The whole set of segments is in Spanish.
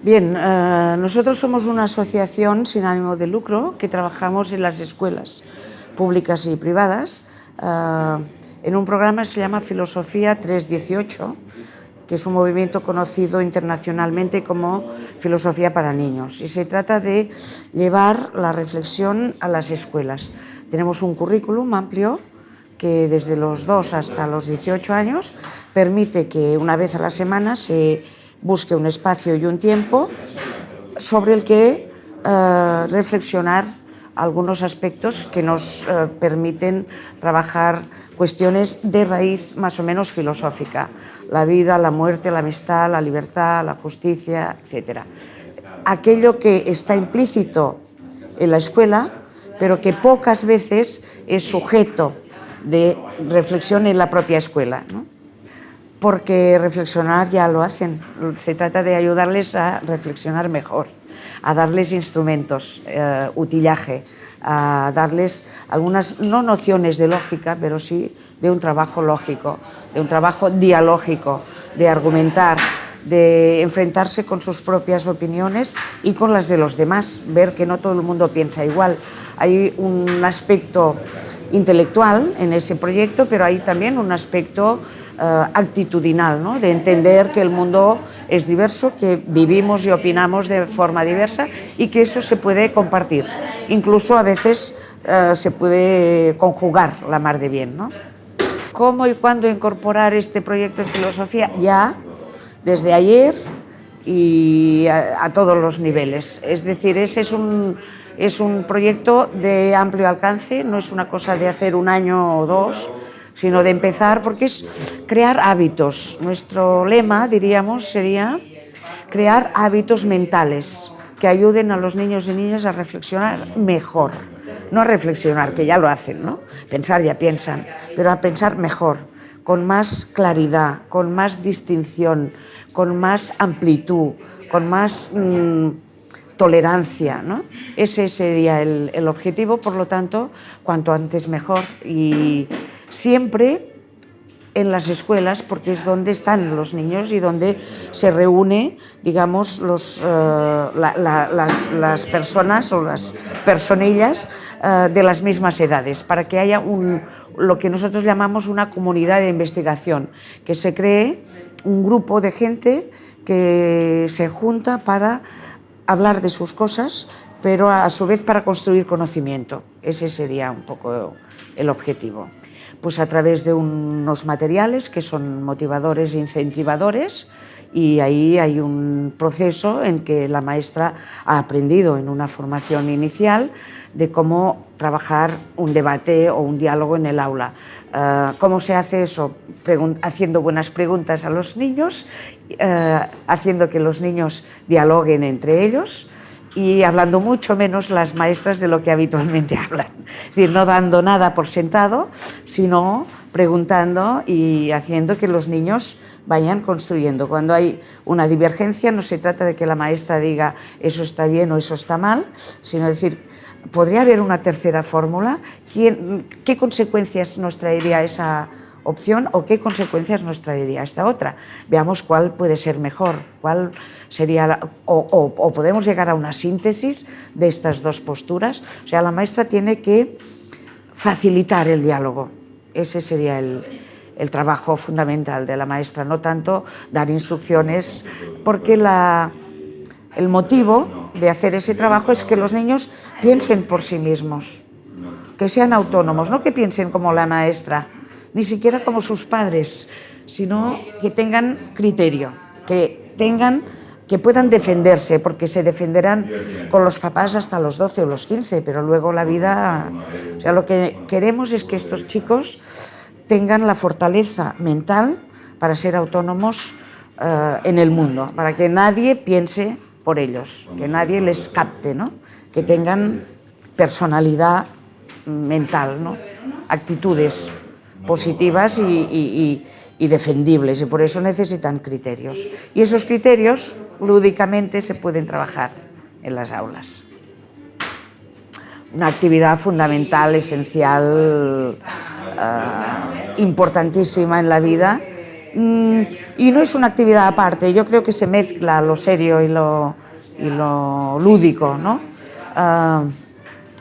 Bien, eh, nosotros somos una asociación sin ánimo de lucro que trabajamos en las escuelas públicas y privadas eh, en un programa que se llama Filosofía 318, que es un movimiento conocido internacionalmente como Filosofía para Niños. Y se trata de llevar la reflexión a las escuelas. Tenemos un currículum amplio que desde los 2 hasta los 18 años permite que una vez a la semana se busque un espacio y un tiempo sobre el que eh, reflexionar algunos aspectos que nos eh, permiten trabajar cuestiones de raíz más o menos filosófica, la vida, la muerte, la amistad, la libertad, la justicia, etc. Aquello que está implícito en la escuela, pero que pocas veces es sujeto de reflexión en la propia escuela. Porque reflexionar ya lo hacen, se trata de ayudarles a reflexionar mejor, a darles instrumentos, eh, utillaje, a darles algunas, no nociones de lógica, pero sí de un trabajo lógico, de un trabajo dialógico, de argumentar, de enfrentarse con sus propias opiniones y con las de los demás, ver que no todo el mundo piensa igual. Hay un aspecto intelectual en ese proyecto, pero hay también un aspecto actitudinal, ¿no? de entender que el mundo es diverso, que vivimos y opinamos de forma diversa y que eso se puede compartir. Incluso a veces eh, se puede conjugar la mar de bien. ¿no? ¿Cómo y cuándo incorporar este proyecto en filosofía? Ya, desde ayer y a, a todos los niveles. Es decir, ese es un es un proyecto de amplio alcance, no es una cosa de hacer un año o dos, sino de empezar, porque es crear hábitos. Nuestro lema, diríamos, sería crear hábitos mentales que ayuden a los niños y niñas a reflexionar mejor. No a reflexionar, que ya lo hacen, ¿no? Pensar ya piensan, pero a pensar mejor, con más claridad, con más distinción, con más amplitud, con más... Mmm, tolerancia. ¿no? Ese sería el, el, objetivo, por lo tanto, cuanto antes mejor. Y siempre en las escuelas, porque es donde están los niños y donde se reúne, digamos, la, las, personas o las personillas uh, de las mismas edades, para que haya un, lo que nosotros llamamos una comunidad de investigación, que se cree un grupo de gente que se junta para hablar de sus cosas, pero a su vez para construir conocimiento. Ese sería un poco el objetivo. Pues a través de unos materiales que son motivadores e incentivadores y ahí hay un proceso en que la maestra ha aprendido en una formación inicial de cómo trabajar un debate o un diálogo en el aula. Uh, ¿Cómo se hace eso? Haciendo buenas preguntas a los niños, uh, haciendo que los niños dialoguen entre ellos y hablando mucho menos las maestras de lo que habitualmente hablan. Es decir, no dando nada por sentado, sino preguntando y haciendo que los niños vayan construyendo. Cuando hay una divergencia no se trata de que la maestra diga eso está bien o eso está mal, sino decir, ¿podría haber una tercera fórmula? ¿Qué consecuencias nos traería esa opción o qué consecuencias nos traería esta otra? Veamos cuál puede ser mejor, cuál sería la, o, o, podemos llegar a una síntesis de estas dos posturas. O sea, la maestra tiene que facilitar el diálogo. Ese sería el, el trabajo fundamental de la maestra, no tanto dar instrucciones, porque la, el motivo de hacer ese trabajo es que los niños piensen por sí mismos, que sean autónomos, no que piensen como la maestra, ni siquiera como sus padres, sino que tengan criterio, que tengan que puedan defenderse, porque se defenderán con los papás hasta los 12 o los 15, pero luego la vida... O sea, lo que queremos es que estos chicos tengan la fortaleza mental para ser autónomos uh, en el mundo, para que nadie piense por ellos, que nadie les capte, ¿no? que tengan personalidad mental, ¿no? actitudes positivas y, defendibles, y por eso necesitan criterios. Y esos criterios lúdicamente se pueden trabajar en las aulas. Una actividad fundamental, esencial, uh, importantísima en la vida Mm, y no es una actividad aparte, yo creo que se mezcla lo serio y lo, lo lúdico, ¿no? Ah,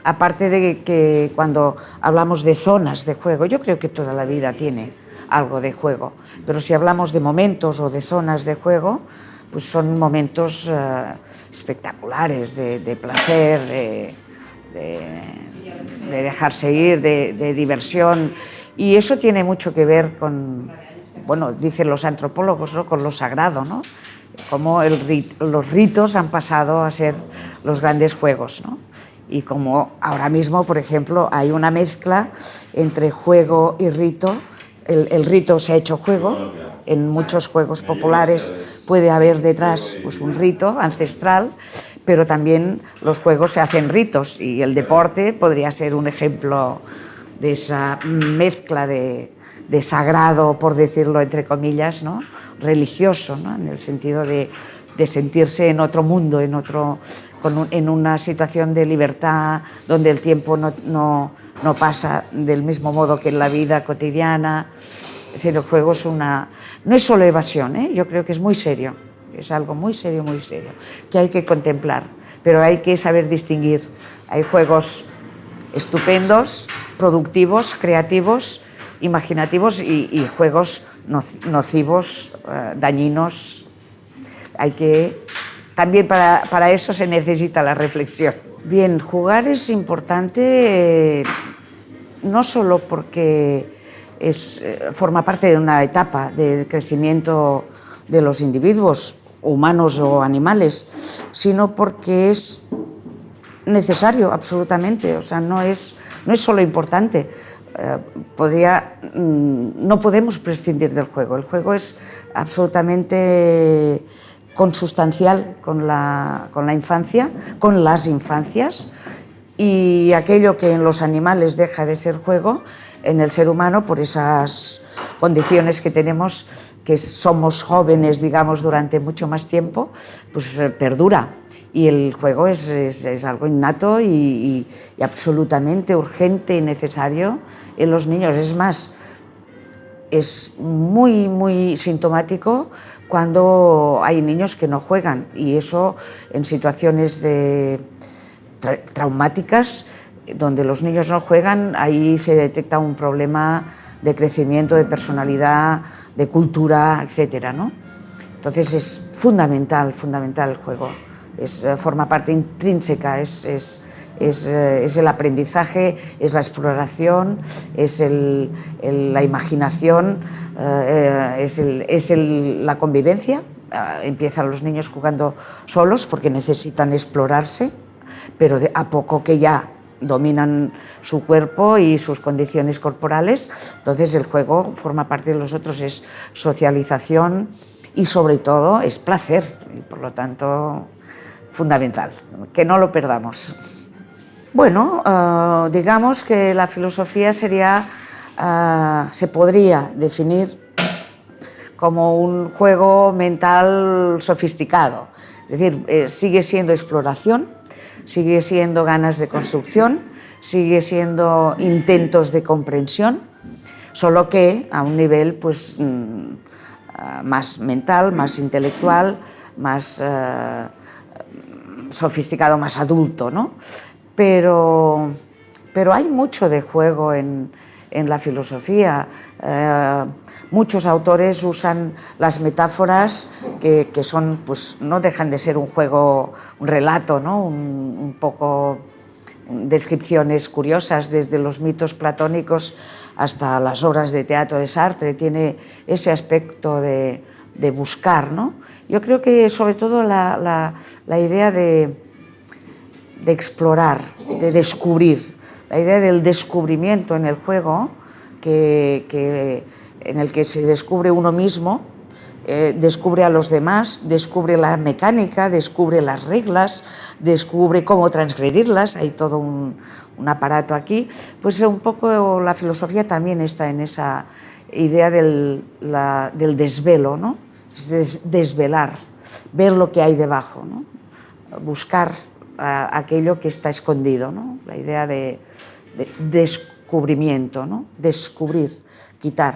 aparte de que cuando hablamos de zonas de juego, yo creo que toda la vida tiene algo de juego, pero si hablamos de momentos o de zonas de juego, pues son momentos uh, espectaculares de, placer, de, de, de, dejarse ir, de, diversión, y eso tiene mucho que ver con, bueno, dicen los antropólogos, ¿no? con lo sagrado, ¿no? Cómo los ritos han pasado a ser los grandes juegos, ¿no? Y como ahora mismo, por ejemplo, hay una mezcla entre juego y rito, el, el, rito se ha hecho juego, en muchos juegos populares puede haber detrás pues, un rito ancestral, pero también los juegos se hacen ritos. Y el deporte podría ser un ejemplo de esa mezcla de, de sagrado, por decirlo entre comillas, ¿no? religioso, ¿no? en el sentido de, de sentirse en otro mundo, en otro, con en una situación de libertad donde el tiempo no, no, no, pasa del mismo modo que en la vida cotidiana. Es decir, el juego es una... no es solo evasión, ¿eh? yo creo que es muy serio, es algo muy serio, muy serio, que hay que contemplar, pero hay que saber distinguir. Hay juegos estupendos, productivos, creativos, imaginativos y, y juegos nocivos, eh, dañinos. Hay que también para, para, eso se necesita la reflexión. Bien, jugar es importante eh, no solo porque es, eh, forma parte de una etapa del crecimiento de los individuos, humanos o animales, sino porque es necesario absolutamente, o sea, no es, no es solo importante, eh, podría, mm, no podemos prescindir del juego, el juego es absolutamente consustancial con la, con la infancia, con las infancias, y aquello que en los animales deja de ser juego, en el ser humano, por esas condiciones que tenemos, que somos jóvenes, digamos, durante mucho más tiempo, pues eh, perdura. Y el juego es, es, algo innato y, absolutamente urgente y necesario en los niños. Es más, es muy, muy sintomático cuando hay niños que no juegan y eso en situaciones de tra traumáticas donde los niños no juegan, ahí se detecta un problema de crecimiento, de personalidad, de cultura, etc. ¿no? Entonces es fundamental, fundamental el juego, es, eh, forma parte intrínseca, es, es, es, eh, es, el aprendizaje, es la exploración, es la imaginación, eh, es, el, es la convivencia. Eh, empiezan los niños jugando solos porque necesitan explorarse, pero a poco que ya dominan su cuerpo y sus condiciones corporales, entonces el juego forma parte de los otros, es socialización y sobre todo es placer, y por lo tanto fundamental, que no lo perdamos. Bueno, uh, digamos que la filosofía sería, uh, se podría definir como un juego mental sofisticado. Es decir, eh, sigue siendo exploración, sigue siendo ganas de construcción, sigue siendo intentos de comprensión, solo que a un nivel pues, mm, más mental, más intelectual, más sofisticado, más adulto. ¿no? Pero, pero hay mucho de juego en, en la filosofía. Eh, muchos autores usan las metáforas que, que, son, pues no dejan de ser un juego, un relato, ¿no? un, poco descripciones curiosas desde los mitos platónicos hasta las obras de teatro de Sartre, tiene ese aspecto de, de buscar. ¿no? Yo creo que sobre todo la, la idea de, de explorar, de descubrir. La idea del descubrimiento en el juego, que, en el que se descubre uno mismo, eh, descubre a los demás, descubre la mecánica, descubre las reglas, descubre cómo transgredirlas, hay todo un, aparato aquí, pues un poco la filosofía también está en esa idea del, desvelo, ¿no? es des, desvelar, ver lo que hay debajo, ¿no? buscar aquello que está escondido, ¿no? la idea de, de descubrimiento, ¿no? descubrir, quitar.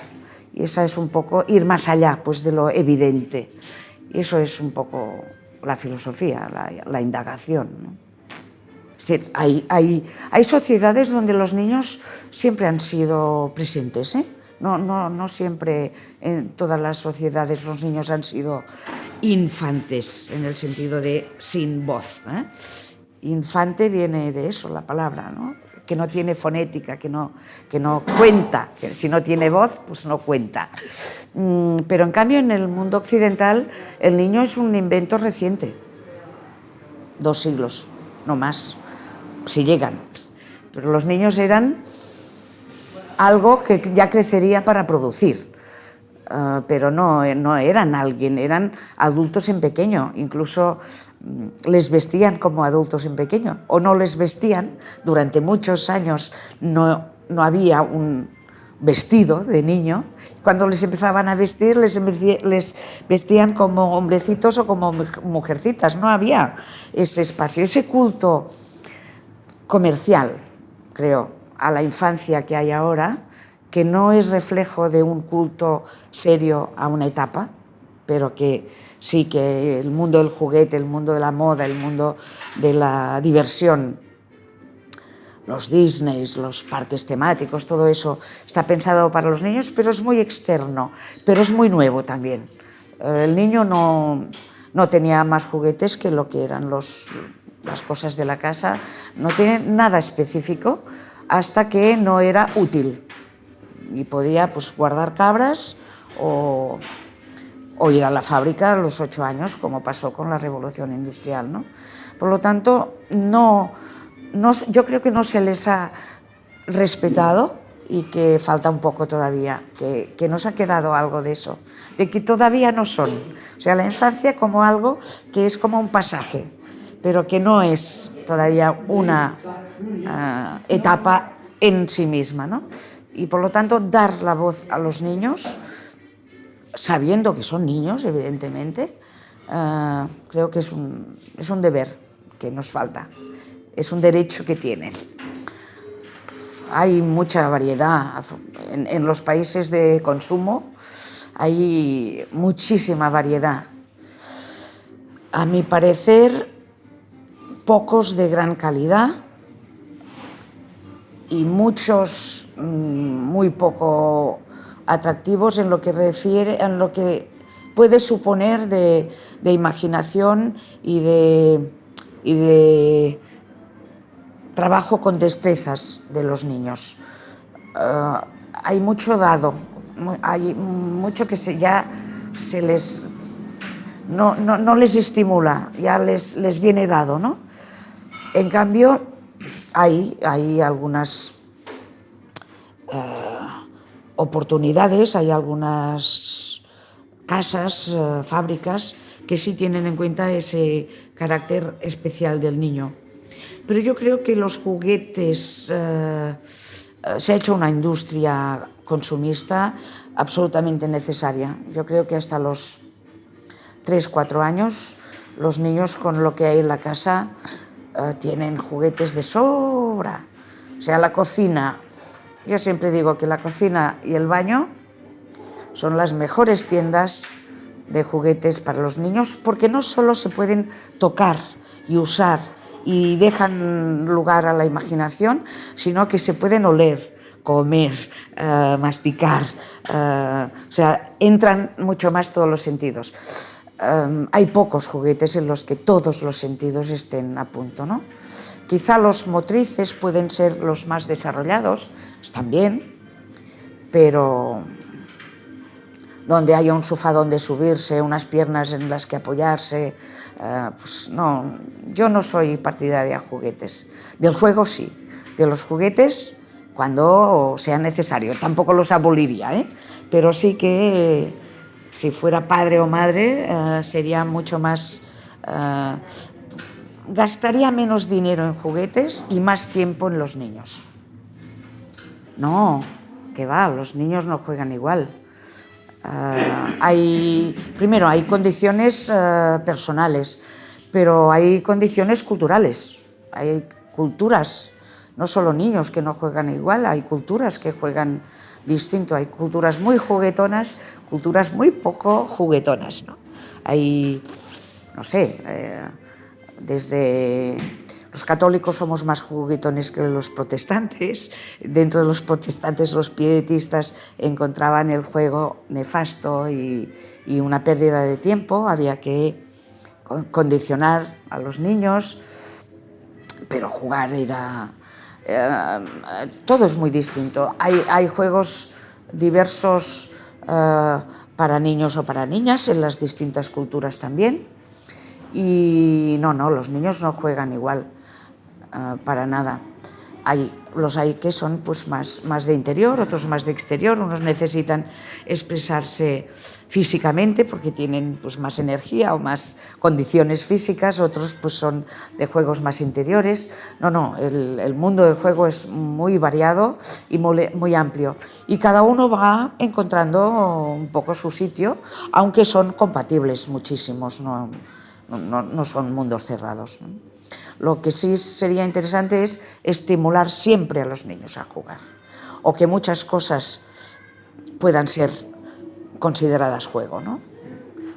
Y esa es un poco ir más allá pues, de lo evidente. Y eso es un poco la filosofía, la, indagación. Es decir, hay, sociedades donde los niños siempre han sido presentes. ¿eh? No, no, no siempre en todas las sociedades los niños han sido infantes, en el sentido de sin voz. ¿eh? Infante viene de eso, la palabra, ¿no? que no tiene fonética, que no, que no cuenta, que si no tiene voz, pues no cuenta. Mm, pero en cambio en el mundo occidental el niño es un invento reciente, dos siglos, no más, si llegan. Pero los niños eran algo que ya crecería para producir. Ah, pero no, no eran alguien, eran adultos en pequeño, incluso mm, les vestían como adultos en pequeño, o no les vestían, durante muchos años no, no había un vestido de niño, cuando les empezaban a vestir les, les vestían como hombrecitos o como mujercitas, no había ese espacio, ese culto comercial, creo, a la infancia que hay ahora, que no es reflejo de un culto serio a una etapa, pero que sí que el mundo del juguete, el mundo de la moda, el mundo de la diversión, los Disneys, los parques temáticos, todo eso está pensado para los niños, pero es muy externo, pero es muy nuevo también. El niño no, no tenía más juguetes que lo que eran los, las cosas de la casa, no tiene nada específico hasta que no era útil y podía pues, guardar cabras o, o, ir a la fábrica a los ocho años, como pasó con la revolución industrial. ¿no? Por lo tanto, no, no, yo creo que no se les ha respetado y que falta un poco todavía, que, que nos ha quedado algo de eso, de que todavía no son. O sea, la infancia como algo que es como un pasaje, pero que no es todavía una uh, etapa en sí misma. ¿no? Y por lo tanto dar la voz a los niños, sabiendo que son niños, evidentemente, uh, creo que es un, es un deber que nos falta, es un derecho que tienen. Hay mucha variedad en los países de consumo, hay muchísima variedad. A mi parecer, pocos de gran calidad, y muchos mm, muy poco atractivos en lo que refiere, en lo que puede suponer de, imaginación y de, y de trabajo con destrezas de los niños. Eh, hay mucho dado, hay mucho que se, ya se les no, no, no, les estimula, ya les, les viene dado, ¿no? En cambio, hay, algunas eh, oportunidades, hay algunas casas, eh, fábricas, que sí tienen en cuenta ese carácter especial del niño. Pero yo creo que los juguetes, eh, se ha hecho una industria consumista absolutamente necesaria. Yo creo que hasta los 3, 4 años los niños con lo que hay en la casa eh, tienen juguetes de sobra. O sea, la cocina, yo siempre digo que la cocina y el baño son las mejores tiendas de juguetes para los niños porque no solo se pueden tocar y usar y dejan lugar a la imaginación, sino que se pueden oler, comer, eh, masticar, eh, o sea, entran mucho más todos los sentidos hay pocos juguetes en los que todos los sentidos estén a punto. ¿no? Quizá los motrices pueden ser los más desarrollados, están bien, pero donde haya un sofá donde subirse, unas piernas en las que apoyarse, eh, pues no, yo no soy partidaria de juguetes. Del juego sí, de los juguetes cuando sea necesario, tampoco los aboliría, ¿eh? pero sí que si fuera padre o madre, eh, sería mucho más... Eh, gastaría menos dinero en juguetes y más tiempo en los niños. No, que va, los niños no juegan igual. Eh, hay, primero, hay condiciones personales, pero hay condiciones culturales. Hay culturas, no solo niños que no juegan igual, hay culturas que juegan distinto. Hay culturas muy juguetonas, culturas muy poco juguetonas. ¿no? Hay, no sé, eh, desde los católicos somos más juguetones que los protestantes. Dentro de los protestantes, los pietistas encontraban el juego nefasto y, y una pérdida de tiempo. Había que condicionar a los niños, pero jugar era... Eh, todo es muy distinto. Hay, juegos diversos eh, para niños o para niñas en las distintas culturas también. Y no, no, los niños no juegan igual, eh, para nada. Hay, los hay que son pues, más, más de interior, otros más de exterior, unos necesitan expresarse físicamente porque tienen pues, más energía o más condiciones físicas, otros pues, son de juegos más interiores. No, no, el, el mundo del juego es muy variado y muy, muy, amplio y cada uno va encontrando un poco su sitio, aunque son compatibles muchísimos, no, no, no son mundos cerrados. Lo que sí sería interesante es estimular siempre a los niños a jugar o que muchas cosas puedan ser consideradas juego. ¿no?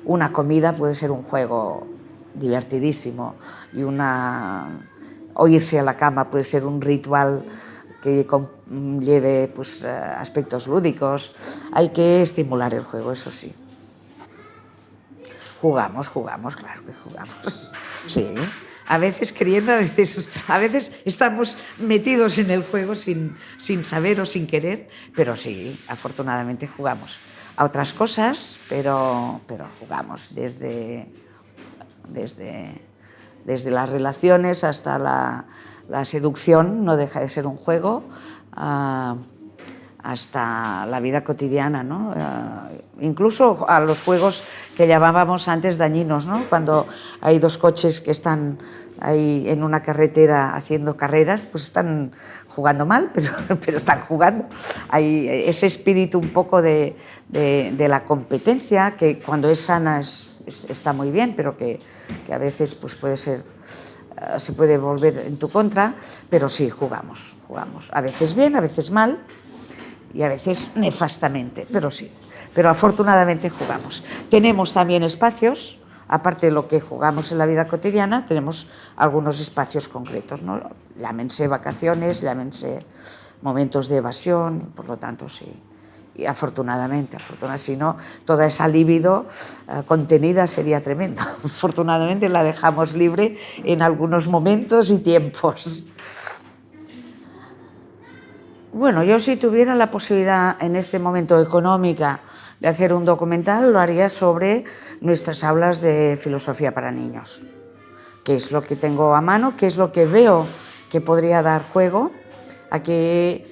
Una comida puede ser un juego divertidísimo y una... o irse a la cama puede ser un ritual que lleve pues, eh, aspectos lúdicos. Hay que estimular el juego, eso sí. Jugamos, jugamos, claro que jugamos. Sí a veces queriendo, a veces, estamos metidos en el juego sin, sin saber o sin querer, pero sí, afortunadamente jugamos a otras cosas, pero, pero jugamos desde, desde, desde las relaciones hasta la, la seducción, no deja de ser un juego, uh, hasta la vida cotidiana, ¿no? Uh, incluso a los juegos que llamábamos antes dañinos, ¿no? cuando hay dos coches que están ahí en una carretera haciendo carreras, pues están jugando mal, pero, pero están jugando. Hay ese espíritu un poco de, de, de la competencia, que cuando es sana es, es, está muy bien, pero que, que a veces pues puede ser uh, se puede volver en tu contra, pero sí, jugamos, jugamos. A veces bien, a veces mal, y a veces nefastamente, pero sí. Pero afortunadamente jugamos. Tenemos también espacios, aparte de lo que jugamos en la vida cotidiana, tenemos algunos espacios concretos, ¿no? Llámense vacaciones, llámense momentos de evasión, por lo tanto, sí. Y afortunadamente, afortunadamente, si no, toda esa libido uh, contenida sería tremenda. Afortunadamente la dejamos libre en algunos momentos y tiempos. Bueno, yo si tuviera la posibilidad en este momento económica de hacer un documental, lo haría sobre nuestras aulas de filosofía para niños. Qué es lo que tengo a mano, qué es lo que veo que podría dar juego a que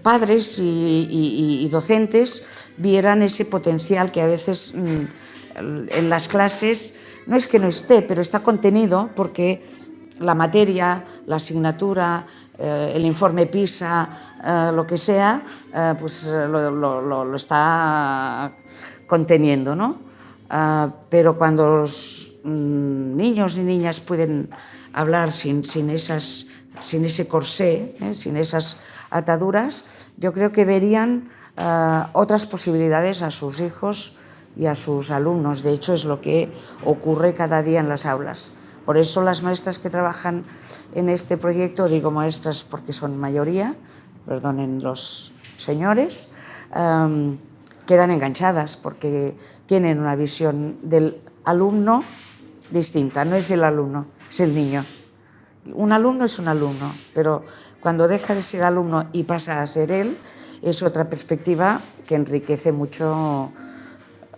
padres y docentes vieran ese potencial que a veces mm, en las clases no es que no esté, pero está contenido porque la materia, la asignatura, eh, el informe PISA, eh, lo que sea, eh, pues lo, está conteniendo, ¿no? pero cuando los mm, niños y niñas pueden hablar sin, sin, esas, sin ese corsé, sin esas ataduras, yo creo que verían otras posibilidades a sus hijos y a sus alumnos. De hecho, es lo que ocurre cada día en las aulas. Por eso las maestras que trabajan en este proyecto, digo maestras porque son mayoría, perdonen los señores, um, quedan enganchadas porque tienen una visión del alumno distinta, no es el alumno, es el niño. Un alumno es un alumno, pero cuando deja de ser alumno y pasa a ser él, es otra perspectiva que enriquece mucho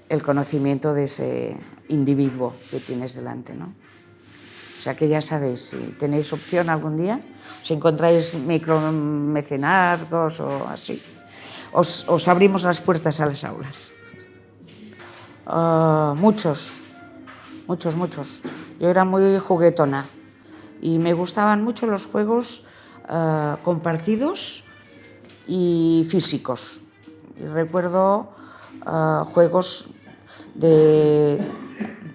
el conocimiento de ese individuo que tienes delante. ¿no? Sea que ya sabéis, si tenéis opción algún día, si encontráis micromecenazgos o así, os, os, abrimos las puertas a las aulas. Uh, muchos, muchos, muchos. Yo era muy juguetona y me gustaban mucho los juegos uh, compartidos y físicos. Y recuerdo uh, juegos de,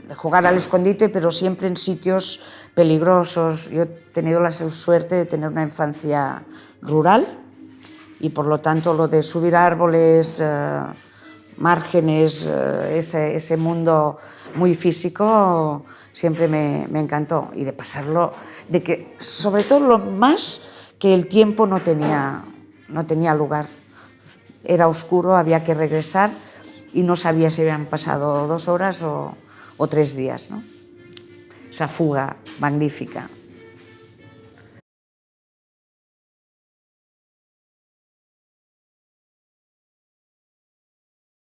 de jugar al escondite, pero siempre en sitios peligrosos. Yo he tenido la suerte de tener una infancia rural y por lo tanto lo de subir árboles, eh, márgenes, eh, ese, ese, mundo muy físico siempre me, me, encantó y de pasarlo, de que sobre todo lo más que el tiempo no tenía, no tenía lugar. Era oscuro, había que regresar y no sabía si habían pasado dos horas o, o tres días. ¿no? Esa fuga magnífica.